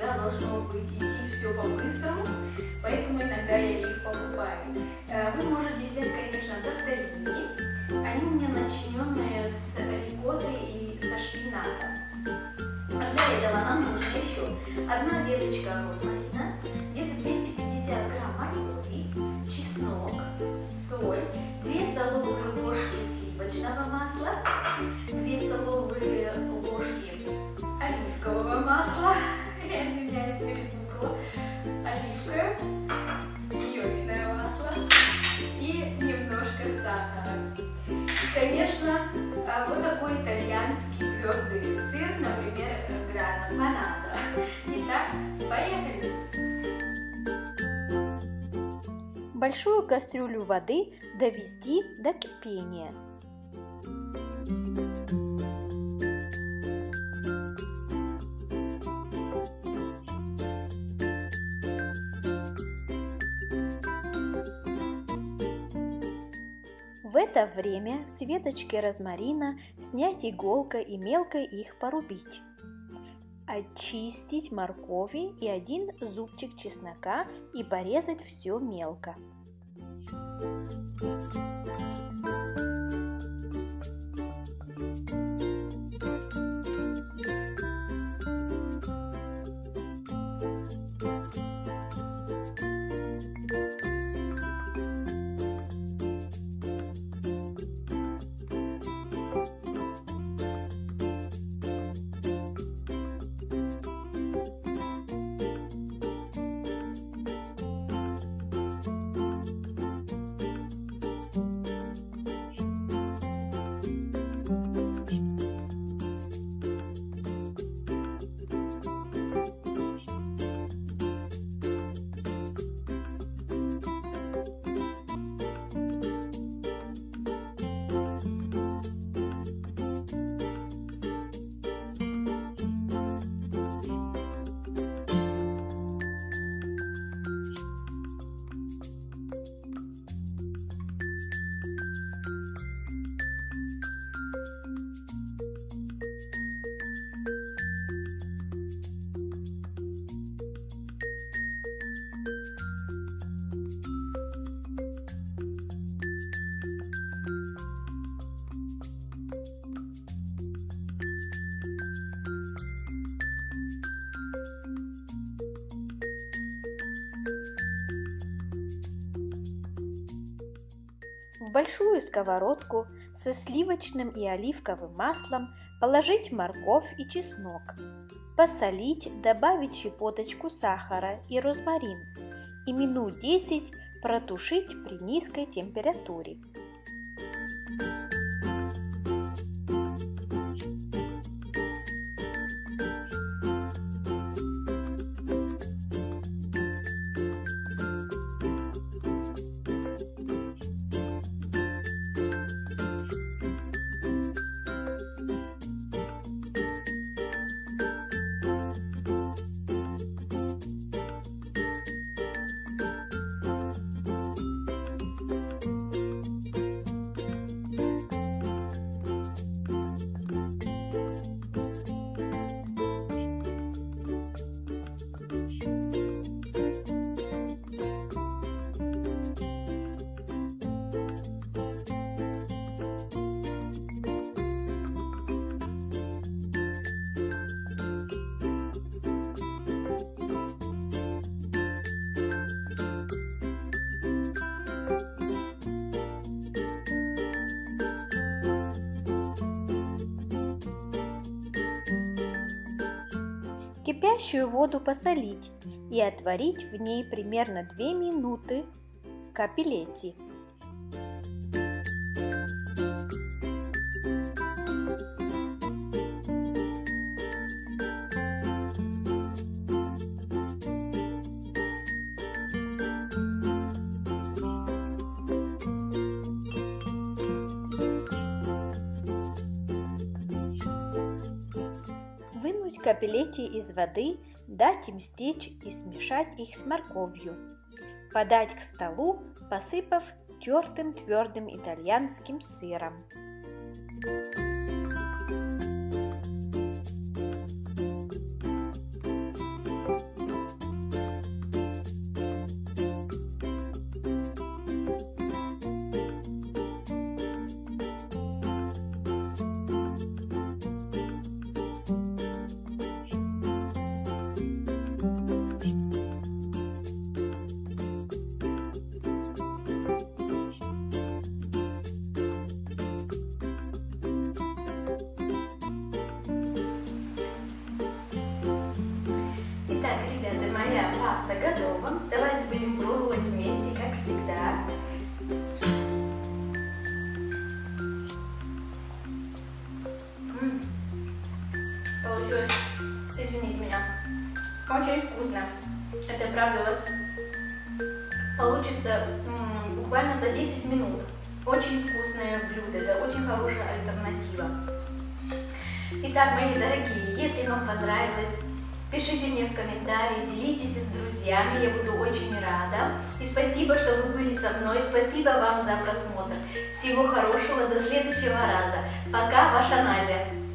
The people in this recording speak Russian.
иногда должно быть идти все по-быстрому, поэтому иногда я их покупаю. Э, вы можете взять, конечно, тортеллини. Они у меня начиненные с рикоттой и со шпинатом. Для этого нам нужно еще одна веточка розмарина, где-то 250 грамм моркови, чеснок, соль, 2 столовые ложки сливочного масла, Конечно, а, вот такой итальянский твердый сыр, например, грана панада. Итак, поехали! Большую кастрюлю воды довести до кипения. В это время с веточки розмарина снять иголкой и мелко их порубить. Очистить моркови и один зубчик чеснока и порезать все мелко. В большую сковородку со сливочным и оливковым маслом положить морковь и чеснок, посолить, добавить щепоточку сахара и розмарин и минут 10 протушить при низкой температуре. Кипящую воду посолить и отварить в ней примерно 2 минуты капеллети. Вынуть капеллети из воды, дать им стечь и смешать их с морковью. Подать к столу, посыпав тертым твердым итальянским сыром. Thank you. Готово. Давайте будем пробовать вместе, как всегда. Получилось, извините меня, очень вкусно. Это правда у вас получится буквально за 10 минут. Очень вкусное блюдо, это очень хорошая альтернатива. Итак, мои дорогие, если вам понравилось, пишите мне в комментарии, делитесь с друзьями, я буду очень рада. И спасибо, что вы были со мной, спасибо вам за просмотр. Всего хорошего, до следующего раза. Пока, ваша Надя.